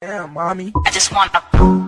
Damn, mommy. I just want a.